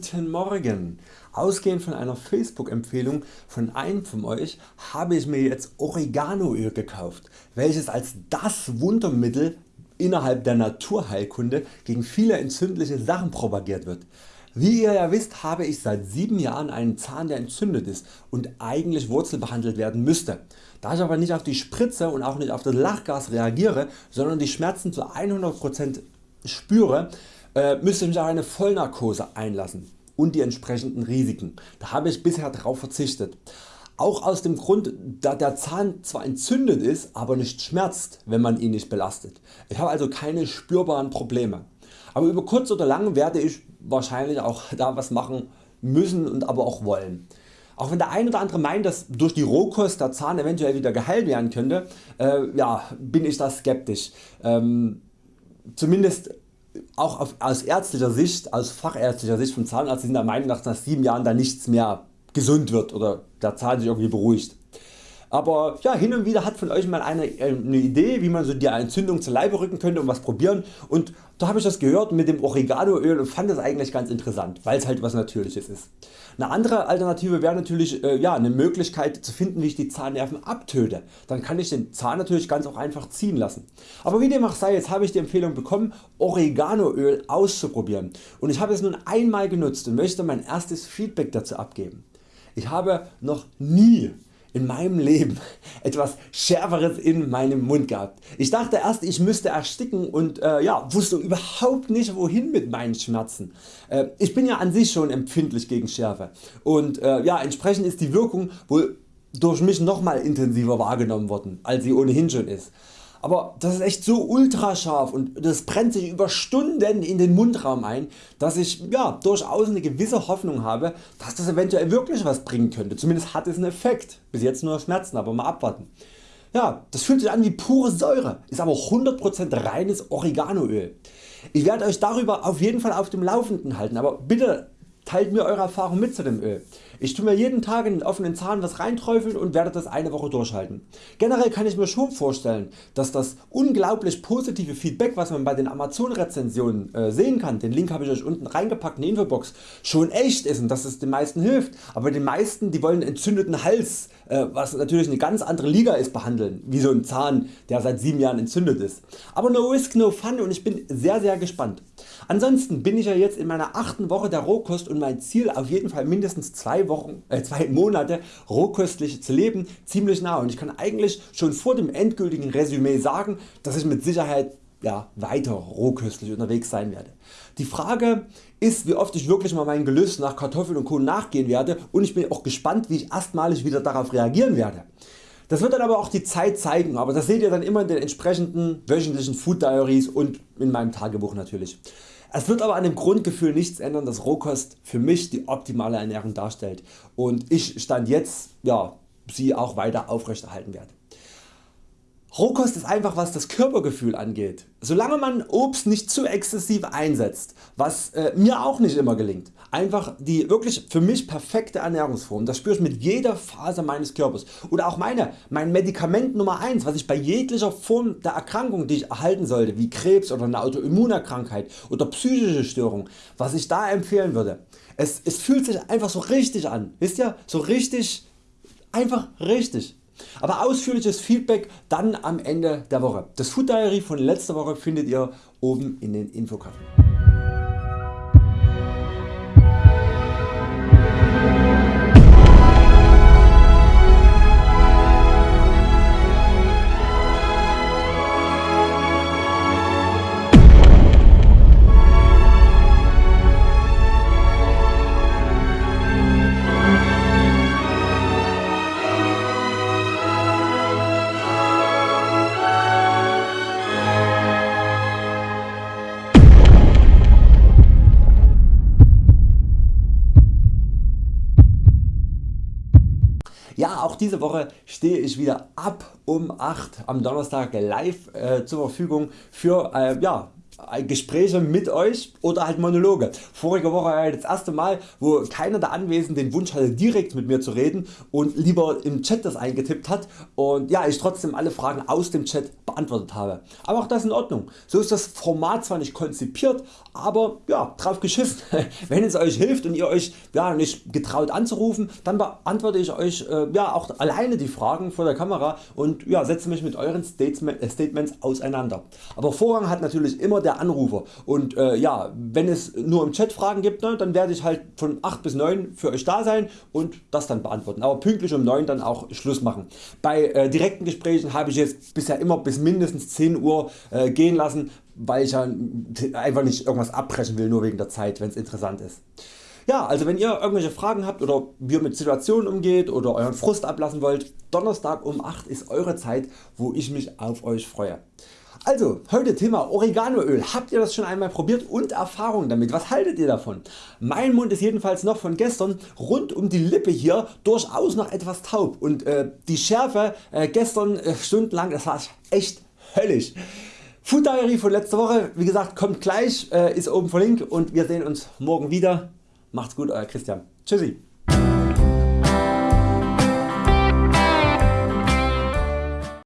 Guten Morgen! Ausgehend von einer Facebook Empfehlung von einem von Euch habe ich mir jetzt Oreganoöl gekauft, welches als das Wundermittel innerhalb der Naturheilkunde gegen viele entzündliche Sachen propagiert wird. Wie ihr ja wisst habe ich seit 7 Jahren einen Zahn der entzündet ist und eigentlich wurzelbehandelt werden müsste. Da ich aber nicht auf die Spritze und auch nicht auf das Lachgas reagiere, sondern die Schmerzen zu 100% spüre, äh, müsste ich mich auf eine Vollnarkose einlassen und die entsprechenden Risiken. Da habe ich bisher darauf verzichtet. Auch aus dem Grund da der Zahn zwar entzündet ist, aber nicht schmerzt wenn man ihn nicht belastet. Ich habe also keine spürbaren Probleme. Aber über kurz oder lang werde ich wahrscheinlich auch da was machen müssen und aber auch wollen. Auch wenn der ein oder andere meint dass durch die Rohkost der Zahn eventuell wieder geheilt werden könnte, äh, ja, bin ich da skeptisch. Ähm, zumindest auch auf, aus ärztlicher Sicht, aus fachärztlicher Sicht vom Zahnarzt sind der Meinung dass nach 7 Jahren da nichts mehr gesund wird oder der Zahn sich irgendwie beruhigt. Aber ja, hin und wieder hat von Euch mal eine, äh, eine Idee wie man so die Entzündung zu Leibe rücken könnte und was probieren und da habe ich das gehört mit dem Oreganoöl und fand das eigentlich ganz interessant, weil es halt was Natürliches ist. Eine andere Alternative wäre natürlich äh, ja, eine Möglichkeit zu finden wie ich die Zahnnerven abtöte. Dann kann ich den Zahn natürlich ganz auch einfach ziehen lassen. Aber wie dem auch sei, jetzt habe ich die Empfehlung bekommen Oreganoöl auszuprobieren und ich habe es nun einmal genutzt und möchte mein erstes Feedback dazu abgeben. Ich habe noch nie in meinem Leben etwas schärferes in meinem Mund gehabt. Ich dachte erst ich müsste ersticken und äh, ja, wusste überhaupt nicht wohin mit meinen Schmerzen. Äh, ich bin ja an sich schon empfindlich gegen Schärfe und äh, ja, entsprechend ist die Wirkung wohl durch mich nochmal intensiver wahrgenommen worden als sie ohnehin schon ist aber das ist echt so ultra scharf und das brennt sich über Stunden in den Mundraum ein, dass ich ja, durchaus eine gewisse Hoffnung habe, dass das eventuell wirklich was bringen könnte. Zumindest hat es einen Effekt. Bis jetzt nur Schmerzen, aber mal abwarten. Ja, das fühlt sich an wie pure Säure, ist aber 100% reines Oreganoöl. Ich werde Euch darüber auf jeden Fall auf dem Laufenden halten, aber bitte teilt mir Eure Erfahrung mit zu dem Öl. Ich tue mir jeden Tag in den offenen Zahn was reinträufeln und werde das eine Woche durchhalten. Generell kann ich mir schon vorstellen dass das unglaublich positive Feedback was man bei den Amazon Rezensionen äh, sehen kann, den Link habe ich Euch unten reingepackt in die Infobox, schon echt ist und dass es den meisten hilft. Aber den meisten die wollen entzündeten Hals, äh, was natürlich eine ganz andere Liga ist, behandeln, wie so ein Zahn der seit 7 Jahren entzündet ist. Aber no risk no fun und ich bin sehr sehr gespannt. Ansonsten bin ich ja jetzt in meiner 8. Woche der Rohkost und mein Ziel auf jeden Fall mindestens 2 Wochen, äh, zwei Monate rohköstlich zu leben ziemlich nah und ich kann eigentlich schon vor dem endgültigen Resümee sagen dass ich mit Sicherheit ja, weiter rohköstlich unterwegs sein werde. Die Frage ist wie oft ich wirklich mal meinen Gelüst nach Kartoffeln und Kohl nachgehen werde und ich bin auch gespannt wie ich erstmalig wieder darauf reagieren werde. Das wird dann aber auch die Zeit zeigen, aber das seht ihr dann immer in den entsprechenden wöchentlichen Food Diaries und in meinem Tagebuch natürlich. Es wird aber an dem Grundgefühl nichts ändern dass Rohkost für mich die optimale Ernährung darstellt und ich stand jetzt ja, sie auch weiter aufrechterhalten werde. Rohkost ist einfach was das Körpergefühl angeht. Solange man Obst nicht zu exzessiv einsetzt, was äh, mir auch nicht immer gelingt, einfach die wirklich für mich perfekte Ernährungsform, das spüre ich mit jeder Phase meines Körpers oder auch meine, mein Medikament Nummer 1 was ich bei jeglicher Form der Erkrankung die ich erhalten sollte wie Krebs oder eine Autoimmunerkrankheit oder psychische Störung, was ich da empfehlen würde. Es, es fühlt sich einfach so richtig an, wisst ihr, so richtig, einfach richtig. Aber ausführliches Feedback dann am Ende der Woche. Das Food Diary von letzter Woche findet ihr oben in den Infokarten. Ja auch diese Woche stehe ich wieder ab um 8 am Donnerstag live äh, zur Verfügung für äh, ja, Gespräche mit Euch oder halt Monologe. Vorige Woche war das erste Mal wo keiner der Anwesenden den Wunsch hatte direkt mit mir zu reden und lieber im Chat das eingetippt hat und ja ich trotzdem alle Fragen aus dem Chat beantwortet habe. Aber auch das in Ordnung. So ist das Format zwar nicht konzipiert, aber ja drauf geschissen. Wenn es Euch hilft und ihr Euch ja, nicht getraut anzurufen, dann beantworte ich Euch äh, ja, auch alleine die Fragen vor der Kamera und ja, setze mich mit Euren äh, Statements auseinander. Aber Vorrang hat natürlich immer der Anrufer und äh, ja, wenn es nur im Chat Fragen gibt, ne, dann werde ich halt von 8 bis 9 für Euch da sein und das dann beantworten, aber pünktlich um 9 dann auch Schluss machen. Bei äh, direkten Gesprächen habe ich jetzt bisher immer bis mindestens 10 Uhr äh, gehen lassen, weil ich ja einfach nicht irgendwas abbrechen will nur wegen der Zeit wenn es interessant ist. Ja, also wenn ihr irgendwelche Fragen habt oder wie ihr mit Situationen umgeht oder euren Frust ablassen wollt, Donnerstag um 8 ist Eure Zeit wo ich mich auf Euch freue. Also heute Thema Oreganoöl. Habt ihr das schon einmal probiert und Erfahrung damit? Was haltet ihr davon? Mein Mund ist jedenfalls noch von gestern rund um die Lippe hier durchaus noch etwas taub und äh, die Schärfe äh, gestern äh, stundenlang das war echt höllisch. Food Diary von letzter Woche wie gesagt kommt gleich, äh, ist oben verlinkt und wir sehen uns morgen wieder. Macht's gut Euer Christian. Tschüssi.